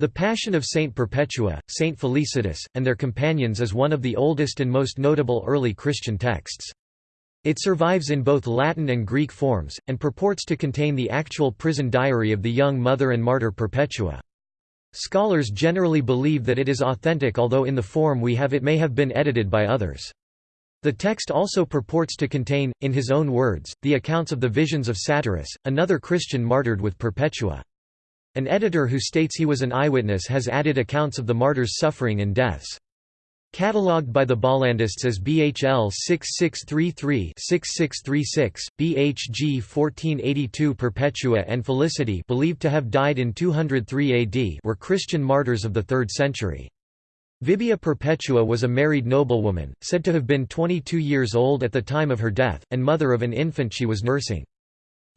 The Passion of Saint Perpetua, Saint Felicitas, and their companions is one of the oldest and most notable early Christian texts. It survives in both Latin and Greek forms, and purports to contain the actual prison diary of the young mother and martyr Perpetua. Scholars generally believe that it is authentic although in the form we have it may have been edited by others. The text also purports to contain, in his own words, the accounts of the visions of Satyrus, another Christian martyred with Perpetua. An editor who states he was an eyewitness has added accounts of the martyr's suffering and deaths. Catalogued by the Bollandists as BHL 6633-6636, BHG 1482 Perpetua and Felicity believed to have died in 203 AD were Christian martyrs of the 3rd century. Vibia Perpetua was a married noblewoman, said to have been 22 years old at the time of her death, and mother of an infant she was nursing.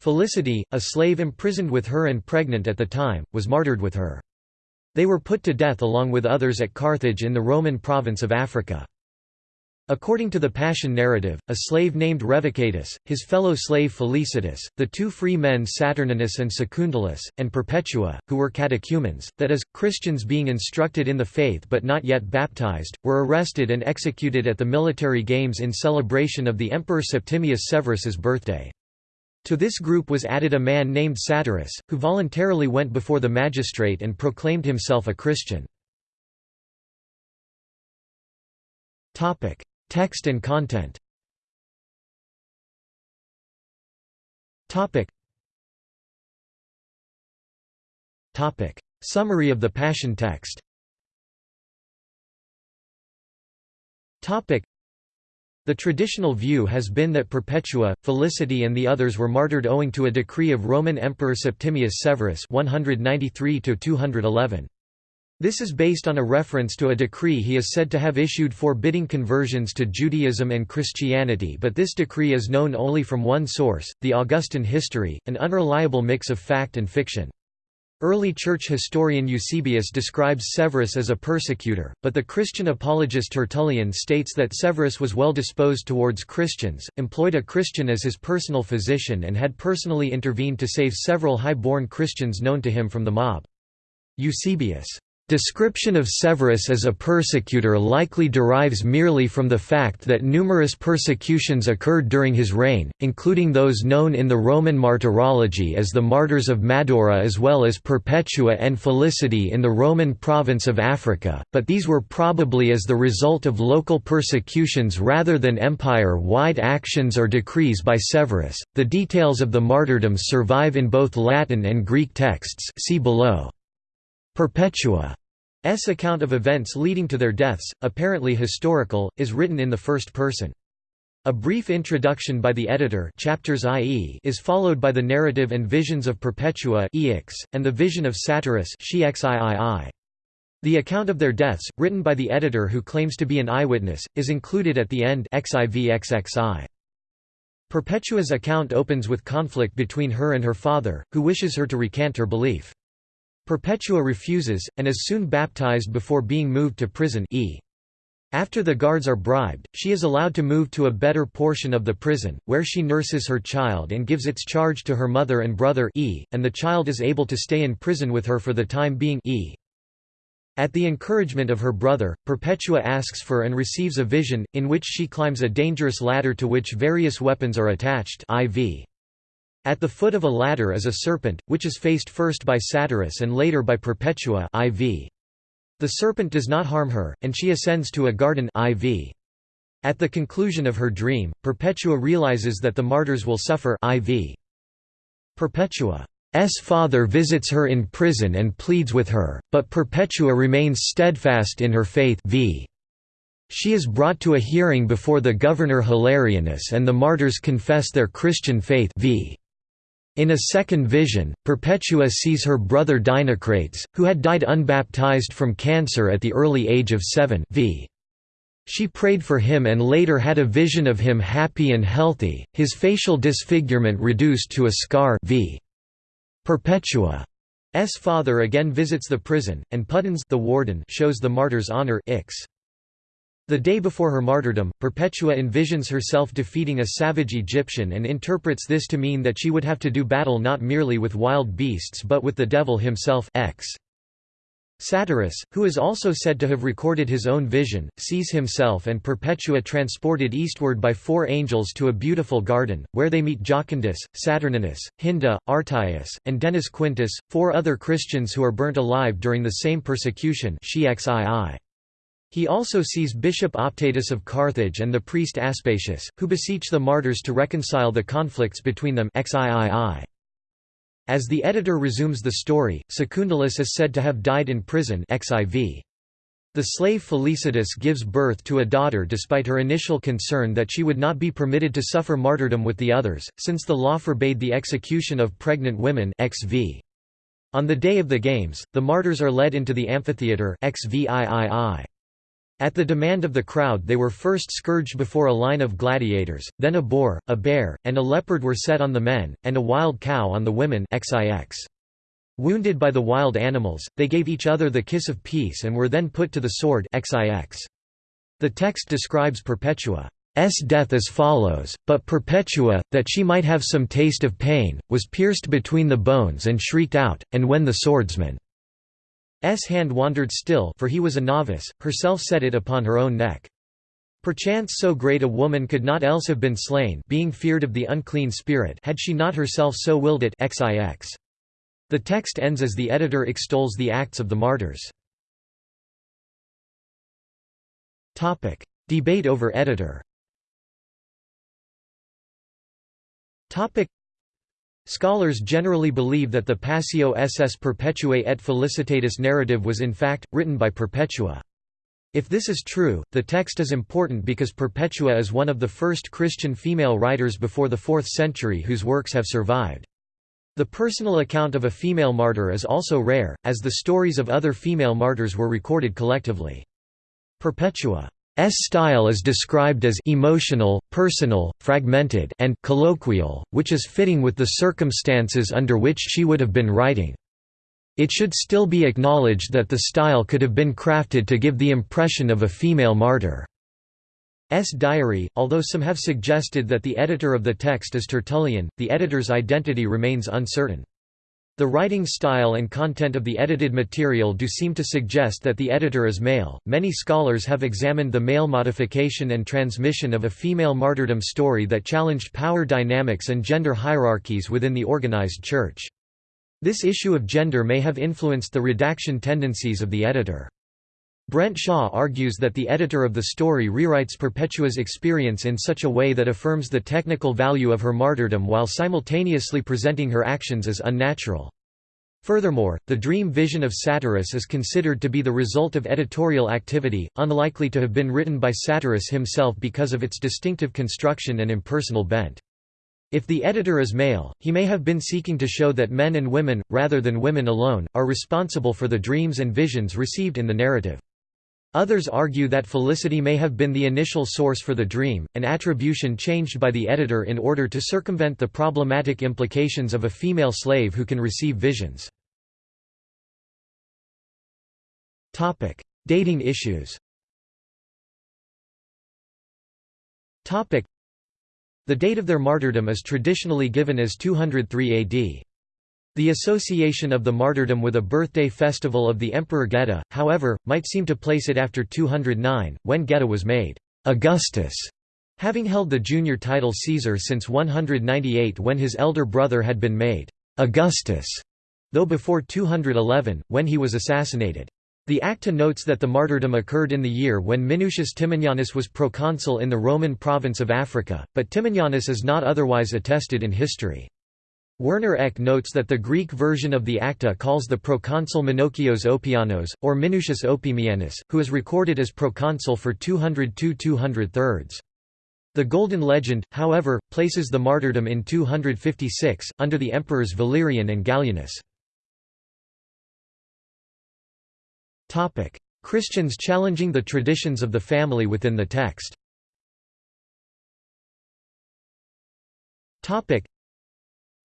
Felicity, a slave imprisoned with her and pregnant at the time, was martyred with her. They were put to death along with others at Carthage in the Roman province of Africa. According to the Passion narrative, a slave named Revocatus, his fellow slave Felicitas, the two free men Saturninus and Secundulus, and Perpetua, who were catechumens, that is, Christians being instructed in the faith but not yet baptized, were arrested and executed at the military games in celebration of the Emperor Septimius Severus's birthday. To this group was added a man named Satyrus, who voluntarily went before the magistrate and proclaimed himself a Christian. Text and content. Summary of the Passion text. The traditional view has been that Perpetua, Felicity and the others were martyred owing to a decree of Roman Emperor Septimius Severus 193 -211. This is based on a reference to a decree he is said to have issued forbidding conversions to Judaism and Christianity but this decree is known only from one source, the Augustan history, an unreliable mix of fact and fiction. Early church historian Eusebius describes Severus as a persecutor, but the Christian apologist Tertullian states that Severus was well disposed towards Christians, employed a Christian as his personal physician and had personally intervened to save several high-born Christians known to him from the mob. Eusebius Description of Severus as a persecutor likely derives merely from the fact that numerous persecutions occurred during his reign, including those known in the Roman martyrology as the Martyrs of Madaura as well as Perpetua and Felicity in the Roman province of Africa, but these were probably as the result of local persecutions rather than empire-wide actions or decrees by Severus. The details of the martyrdoms survive in both Latin and Greek texts see below. Perpetua S account of events leading to their deaths, apparently historical, is written in the first person. A brief introduction by the editor chapters IE is followed by the narrative and visions of Perpetua and the vision of Satyrus The account of their deaths, written by the editor who claims to be an eyewitness, is included at the end. Perpetua's account opens with conflict between her and her father, who wishes her to recant her belief. Perpetua refuses, and is soon baptized before being moved to prison e. After the guards are bribed, she is allowed to move to a better portion of the prison, where she nurses her child and gives its charge to her mother and brother e, and the child is able to stay in prison with her for the time being e. At the encouragement of her brother, Perpetua asks for and receives a vision, in which she climbs a dangerous ladder to which various weapons are attached IV. At the foot of a ladder is a serpent, which is faced first by Satyrus and later by Perpetua IV. The serpent does not harm her, and she ascends to a garden IV. At the conclusion of her dream, Perpetua realizes that the martyrs will suffer IV. Perpetua's father visits her in prison and pleads with her, but Perpetua remains steadfast in her faith v. She is brought to a hearing before the governor Hilarianus and the martyrs confess their Christian faith v. In a second vision, Perpetua sees her brother Dinocrates, who had died unbaptized from cancer at the early age of seven v. She prayed for him and later had a vision of him happy and healthy, his facial disfigurement reduced to a scar v. Perpetua's father again visits the prison, and Pudens the warden shows the martyr's honor ix. The day before her martyrdom, Perpetua envisions herself defeating a savage Egyptian and interprets this to mean that she would have to do battle not merely with wild beasts but with the devil himself X. Satyrus, who is also said to have recorded his own vision, sees himself and Perpetua transported eastward by four angels to a beautiful garden, where they meet Jocundus, Saturninus, Hinda, Artaxius, and Denis Quintus, four other Christians who are burnt alive during the same persecution He also sees Bishop Optatus of Carthage and the priest Aspasius, who beseech the martyrs to reconcile the conflicts between them XIII. As the editor resumes the story, Secundulus is said to have died in prison xiv. The slave Felicitas gives birth to a daughter despite her initial concern that she would not be permitted to suffer martyrdom with the others, since the law forbade the execution of pregnant women xv. On the day of the games, the martyrs are led into the amphitheatre XVIII. At the demand of the crowd they were first scourged before a line of gladiators, then a boar, a bear, and a leopard were set on the men, and a wild cow on the women XIX. Wounded by the wild animals, they gave each other the kiss of peace and were then put to the sword XIX. The text describes Perpetua's death as follows, but Perpetua, that she might have some taste of pain, was pierced between the bones and shrieked out, and when the swordsman S hand wandered still for he was a novice, herself set it upon her own neck. Perchance so great a woman could not else have been slain being feared of the unclean spirit had she not herself so willed it XIX. The text ends as the editor extols the acts of the martyrs. Debate over editor Scholars generally believe that the Passio ss Perpetuae et Felicitatis narrative was in fact, written by Perpetua. If this is true, the text is important because Perpetua is one of the first Christian female writers before the 4th century whose works have survived. The personal account of a female martyr is also rare, as the stories of other female martyrs were recorded collectively. Perpetua style is described as emotional, personal, fragmented and colloquial, which is fitting with the circumstances under which she would have been writing. It should still be acknowledged that the style could have been crafted to give the impression of a female martyr. S diary, although some have suggested that the editor of the text is Tertullian, the editor's identity remains uncertain. The writing style and content of the edited material do seem to suggest that the editor is male. Many scholars have examined the male modification and transmission of a female martyrdom story that challenged power dynamics and gender hierarchies within the organized church. This issue of gender may have influenced the redaction tendencies of the editor. Brent Shaw argues that the editor of the story rewrites Perpetua's experience in such a way that affirms the technical value of her martyrdom while simultaneously presenting her actions as unnatural. Furthermore, the dream vision of Satyrus is considered to be the result of editorial activity, unlikely to have been written by Satyrus himself because of its distinctive construction and impersonal bent. If the editor is male, he may have been seeking to show that men and women, rather than women alone, are responsible for the dreams and visions received in the narrative. Others argue that Felicity may have been the initial source for the dream, an attribution changed by the editor in order to circumvent the problematic implications of a female slave who can receive visions. Dating issues The date of their martyrdom is traditionally given as 203 AD. The association of the martyrdom with a birthday festival of the Emperor Geta, however, might seem to place it after 209, when Geta was made Augustus, having held the junior title Caesar since 198 when his elder brother had been made Augustus, though before 211, when he was assassinated. The Acta notes that the martyrdom occurred in the year when Minucius Timoneanus was proconsul in the Roman province of Africa, but Timoneanus is not otherwise attested in history. Werner Eck notes that the Greek version of the Acta calls the proconsul Minokios Opianos, or Minucius Opimianus, who is recorded as proconsul for 202 203 The Golden Legend, however, places the martyrdom in 256, under the emperors Valerian and Gallienus. Christians challenging the traditions of the family within the text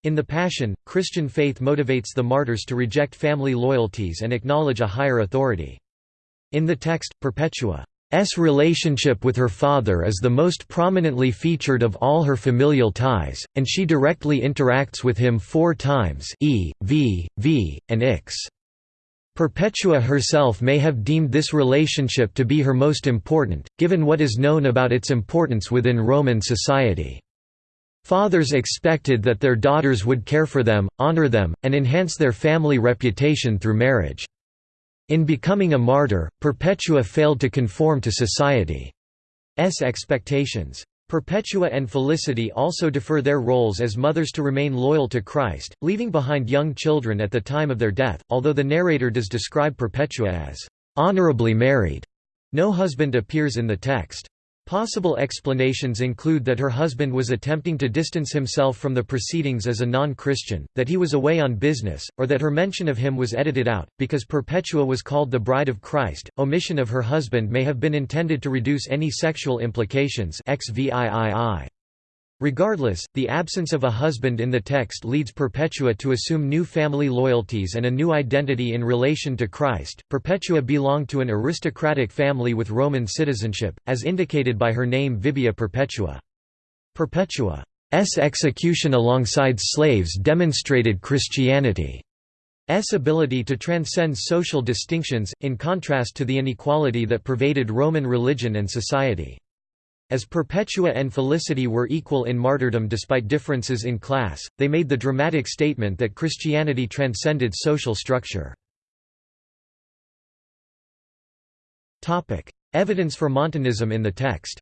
in the Passion, Christian faith motivates the martyrs to reject family loyalties and acknowledge a higher authority. In the text, Perpetua's relationship with her father is the most prominently featured of all her familial ties, and she directly interacts with him four times e, v, v, and ix. Perpetua herself may have deemed this relationship to be her most important, given what is known about its importance within Roman society. Fathers expected that their daughters would care for them, honor them, and enhance their family reputation through marriage. In becoming a martyr, Perpetua failed to conform to society's expectations. Perpetua and Felicity also defer their roles as mothers to remain loyal to Christ, leaving behind young children at the time of their death, although the narrator does describe Perpetua as honorably married. No husband appears in the text. Possible explanations include that her husband was attempting to distance himself from the proceedings as a non-Christian, that he was away on business, or that her mention of him was edited out. Because Perpetua was called the Bride of Christ, omission of her husband may have been intended to reduce any sexual implications XVIII. Regardless, the absence of a husband in the text leads Perpetua to assume new family loyalties and a new identity in relation to Christ. Perpetua belonged to an aristocratic family with Roman citizenship, as indicated by her name Vibia Perpetua. Perpetua's execution alongside slaves demonstrated Christianity's ability to transcend social distinctions, in contrast to the inequality that pervaded Roman religion and society. As Perpetua and Felicity were equal in martyrdom despite differences in class, they made the dramatic statement that Christianity transcended social structure. Evidence for Montanism in the text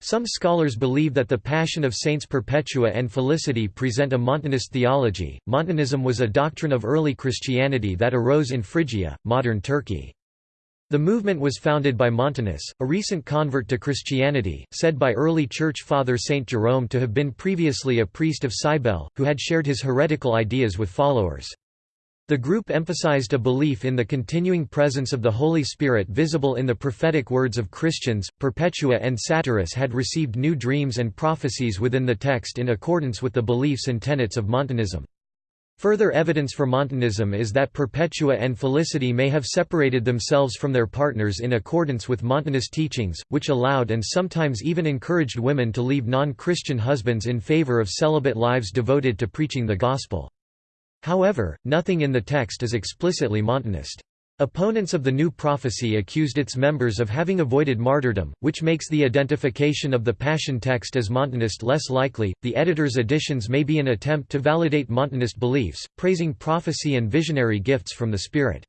some scholars believe that the Passion of Saints Perpetua and Felicity present a Montanist theology. Montanism was a doctrine of early Christianity that arose in Phrygia, modern Turkey. The movement was founded by Montanus, a recent convert to Christianity, said by early Church Father Saint Jerome to have been previously a priest of Cybele, who had shared his heretical ideas with followers. The group emphasized a belief in the continuing presence of the Holy Spirit visible in the prophetic words of Christians. Perpetua and Satyrus had received new dreams and prophecies within the text in accordance with the beliefs and tenets of Montanism. Further evidence for Montanism is that Perpetua and Felicity may have separated themselves from their partners in accordance with Montanist teachings, which allowed and sometimes even encouraged women to leave non-Christian husbands in favor of celibate lives devoted to preaching the gospel. However, nothing in the text is explicitly Montanist. Opponents of the new prophecy accused its members of having avoided martyrdom, which makes the identification of the Passion text as Montanist less likely. The editor's additions may be an attempt to validate Montanist beliefs, praising prophecy and visionary gifts from the Spirit.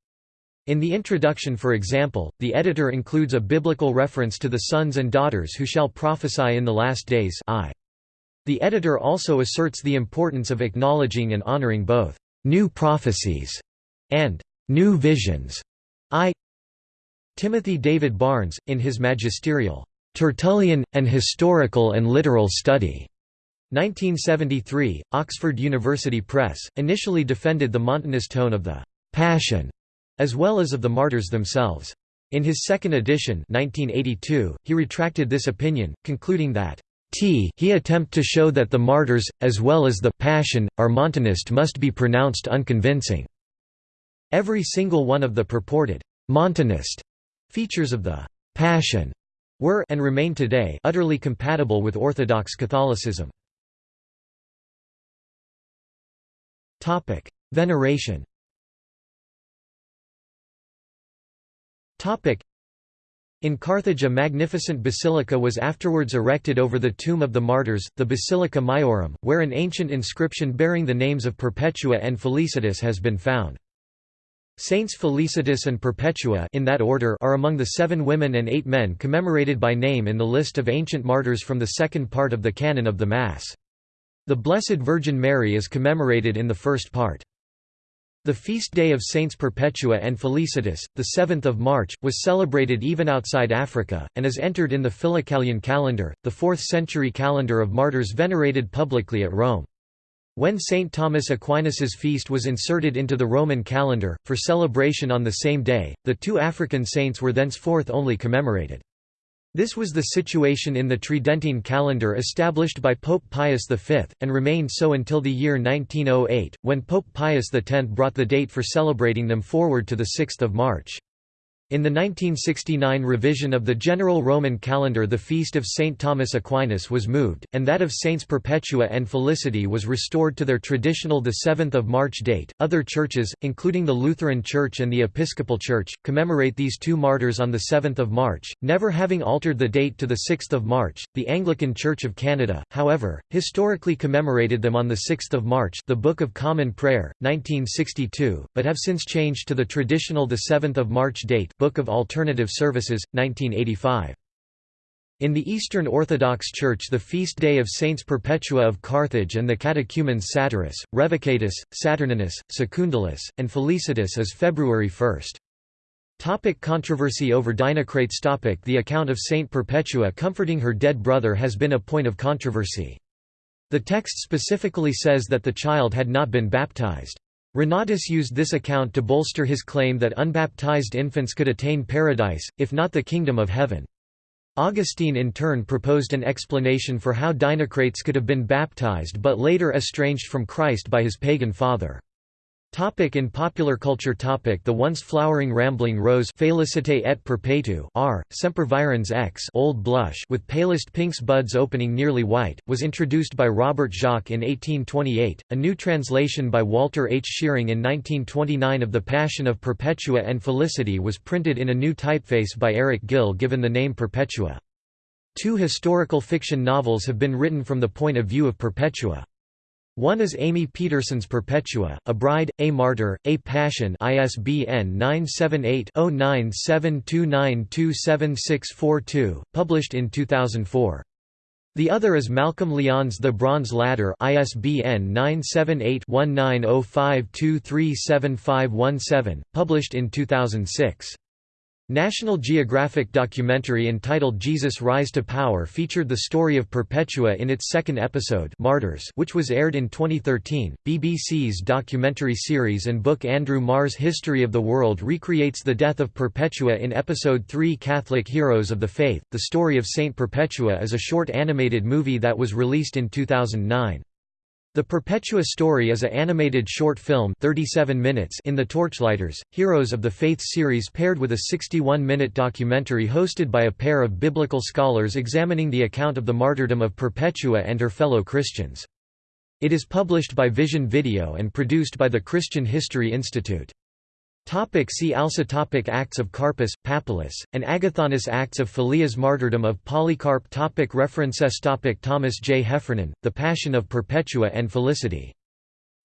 In the introduction for example, the editor includes a biblical reference to the sons and daughters who shall prophesy in the last days I. The editor also asserts the importance of acknowledging and honoring both new prophecies and new visions. I. Timothy David Barnes, in his magisterial Tertullian, an Historical and Literary Study, 1973, Oxford University Press, initially defended the Montanist tone of the Passion, as well as of the martyrs themselves. In his second edition 1982, he retracted this opinion, concluding that T he attempt to show that the martyrs, as well as the passion, are Montanist must be pronounced unconvincing. Every single one of the purported Montanist features of the Passion were and remain today utterly compatible with Orthodox Catholicism. Topic: Veneration. Topic: in Carthage a magnificent basilica was afterwards erected over the tomb of the martyrs, the Basilica Maiorum, where an ancient inscription bearing the names of Perpetua and Felicitas has been found. Saints Felicitas and Perpetua in that order are among the seven women and eight men commemorated by name in the list of ancient martyrs from the second part of the canon of the Mass. The Blessed Virgin Mary is commemorated in the first part. The feast day of Saints Perpetua and Felicitas, the 7th of March, was celebrated even outside Africa, and is entered in the Philocalian calendar, the 4th century calendar of martyrs venerated publicly at Rome. When St. Thomas Aquinas's feast was inserted into the Roman calendar, for celebration on the same day, the two African saints were thenceforth only commemorated. This was the situation in the Tridentine calendar established by Pope Pius V, and remained so until the year 1908, when Pope Pius X brought the date for celebrating them forward to 6 March. In the 1969 revision of the general Roman calendar the feast of St. Thomas Aquinas was moved, and that of Saints Perpetua and Felicity was restored to their traditional 7 March date. Other churches, including the Lutheran Church and the Episcopal Church, commemorate these two martyrs on 7 March, never having altered the date to 6 March. The Anglican Church of Canada, however, historically commemorated them on 6 March the Book of Common Prayer, 1962, but have since changed to the traditional 7 March date Book of Alternative Services, 1985. In the Eastern Orthodox Church the feast day of Saints Perpetua of Carthage and the catechumens Satyrus, Revocatus, Saturninus, Secundulus, and Felicitas is February 1. Topic controversy over Dinocrates topic The account of Saint Perpetua comforting her dead brother has been a point of controversy. The text specifically says that the child had not been baptized. Renatus used this account to bolster his claim that unbaptized infants could attain paradise, if not the kingdom of heaven. Augustine in turn proposed an explanation for how Dinocrates could have been baptized but later estranged from Christ by his pagan father. Topic in popular culture topic The once flowering rambling rose Felicite et perpetu r. sempervirens x Old Blush with palest pinks buds opening nearly white, was introduced by Robert Jacques in 1828. A new translation by Walter H. Shewring in 1929 of The Passion of Perpetua and Felicity was printed in a new typeface by Eric Gill given the name Perpetua. Two historical fiction novels have been written from the point of view of Perpetua. One is Amy Peterson's Perpetua, A Bride, A Martyr, A Passion ISBN 978-0972927642, published in 2004. The other is Malcolm Lyon's The Bronze Ladder ISBN 978-1905237517, published in 2006. National Geographic documentary entitled Jesus Rise to Power featured the story of Perpetua in its second episode Martyrs which was aired in 2013. BBC's documentary series and book Andrew Marr's History of the World recreates the death of Perpetua in episode 3 Catholic Heroes of the Faith. The Story of Saint Perpetua is a short animated movie that was released in 2009. The Perpetua story is a animated short film 37 minutes in the Torchlighters, Heroes of the Faith series paired with a 61-minute documentary hosted by a pair of biblical scholars examining the account of the martyrdom of Perpetua and her fellow Christians. It is published by Vision Video and produced by the Christian History Institute. Topic see also topic Acts of Carpus, Papylus, and Agathonus Acts of Philias Martyrdom of Polycarp topic References topic Thomas J. Heffernan, The Passion of Perpetua and Felicity.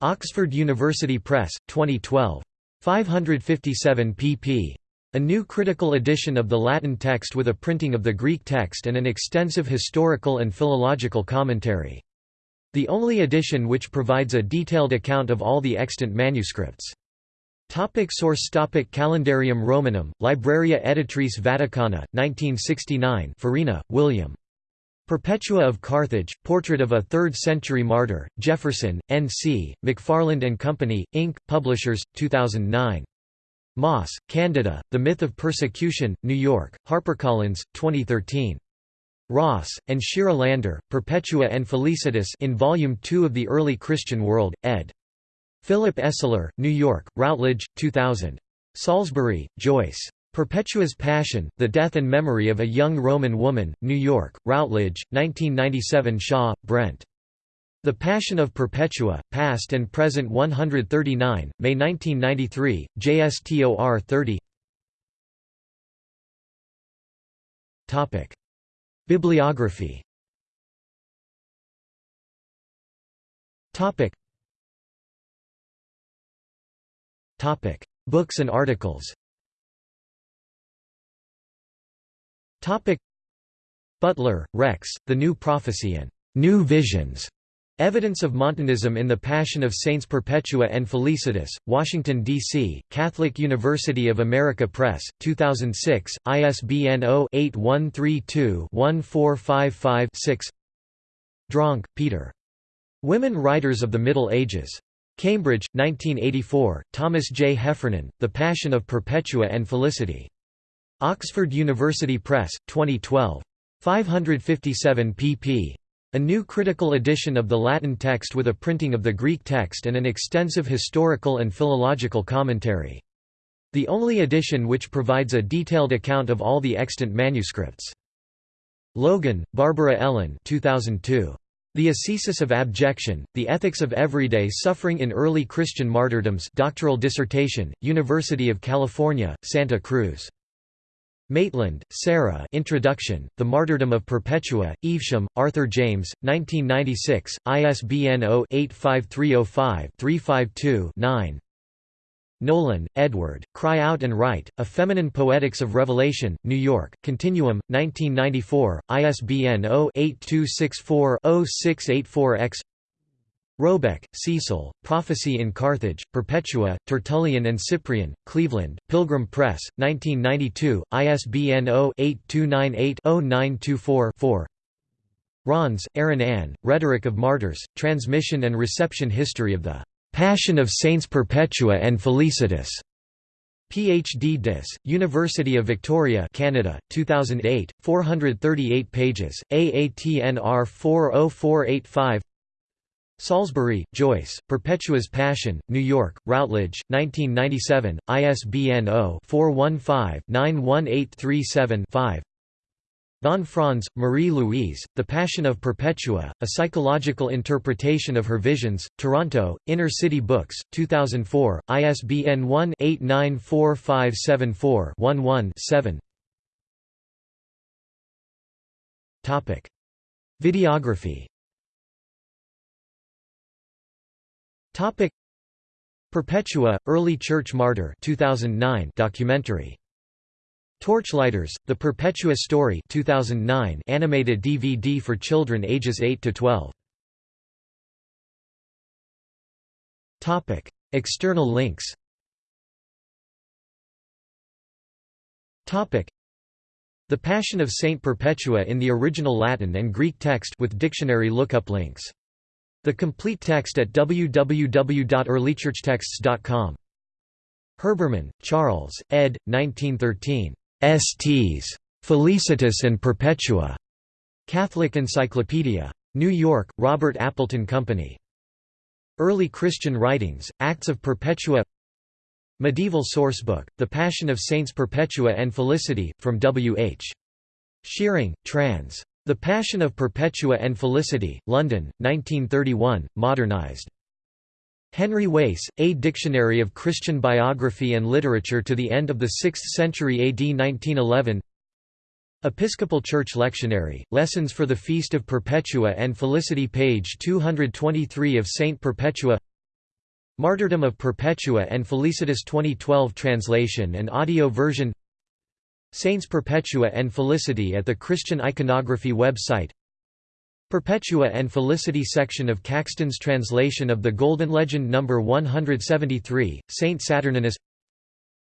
Oxford University Press, 2012. 557 pp. A new critical edition of the Latin text with a printing of the Greek text and an extensive historical and philological commentary. The only edition which provides a detailed account of all the extant manuscripts. Topic source topic Calendarium Romanum, Libraria Editrice Vaticana, 1969 Farina, William. Perpetua of Carthage, Portrait of a Third-Century Martyr, Jefferson, N.C., McFarland & Company, Inc., Publishers, 2009. Moss, Candida, The Myth of Persecution, New York, HarperCollins, 2013. Ross, and Shira Lander, Perpetua and Felicitas in Volume 2 of The Early Christian World, ed. Philip Esler, New York, Routledge, 2000. Salisbury, Joyce. Perpetua's Passion, The Death and Memory of a Young Roman Woman, New York, Routledge, 1997 Shaw, Brent. The Passion of Perpetua, Past and Present 139, May 1993, JSTOR 30 Bibliography Books and articles. Butler, Rex, The New Prophecy and New Visions. Evidence of Montanism in the Passion of Saints Perpetua and Felicitas, Washington, D.C., Catholic University of America Press, 2006, ISBN 0-8132-1455-6 Dronke, Peter. Women Writers of the Middle Ages. Cambridge, 1984, Thomas J. Heffernan, The Passion of Perpetua and Felicity. Oxford University Press, 2012. 557 pp. A new critical edition of the Latin text with a printing of the Greek text and an extensive historical and philological commentary. The only edition which provides a detailed account of all the extant manuscripts. Logan, Barbara Ellen 2002. The Ascesis of Abjection, The Ethics of Everyday Suffering in Early Christian Martyrdoms doctoral dissertation, University of California, Santa Cruz. Maitland, Sarah Introduction, The Martyrdom of Perpetua, Evesham, Arthur James, 1996, ISBN 0-85305-352-9 Nolan, Edward, Cry Out and Write, A Feminine Poetics of Revelation, New York, Continuum, 1994, ISBN 0-8264-0684-X Robeck, Cecil, Prophecy in Carthage, Perpetua, Tertullian and Cyprian, Cleveland, Pilgrim Press, 1992, ISBN 0-8298-0924-4 Ronsse, Erin Ann, Rhetoric of Martyrs, Transmission and Reception History of the Passion of Saints Perpetua and Felicitas. PhD Dis. University of Victoria, Canada, 2008, 438 pages. AATNR 40485. Salisbury, Joyce, Perpetua's Passion, New York, Routledge, 1997, ISBN 0-415-91837-5 Von Franz, Marie-Louise, The Passion of Perpetua, A Psychological Interpretation of Her Visions, Toronto, Inner City Books, 2004, ISBN 1-894574-11-7 Videography. Perpetua, Early Church Martyr 2009 documentary Torchlighters: The Perpetua Story 2009 animated DVD for children ages 8 to 12. Topic: External links. Topic: The Passion of Saint Perpetua in the original Latin and Greek text with dictionary lookup links. The complete text at www.earlychurchtexts.com. Herbermann, Charles, ed. 1913. Sts. Felicitas and Perpetua. Catholic Encyclopedia. New York, Robert Appleton Company. Early Christian Writings, Acts of Perpetua Medieval Sourcebook, The Passion of Saints Perpetua and Felicity, from W. H. Shewring, trans. The Passion of Perpetua and Felicity, London, 1931, modernized. Henry Wace, A Dictionary of Christian Biography and Literature to the End of the Sixth Century AD 1911 Episcopal Church Lectionary, Lessons for the Feast of Perpetua and Felicity page 223 of Saint Perpetua. Martyrdom of Perpetua and Felicitas 2012 translation and audio version. Saints Perpetua and Felicity at the Christian Iconography website Perpetua and Felicity section of Caxton's translation of the Golden Legend No. 173, Saint Saturninus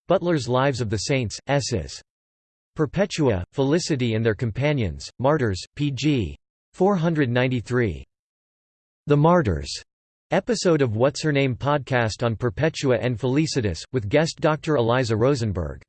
Butler's Lives of the Saints, S's. Perpetua, Felicity and Their Companions, Martyrs, pg. 493. The Martyrs, episode of What's Her Name podcast on Perpetua and Felicitas, with guest Dr. Eliza Rosenberg.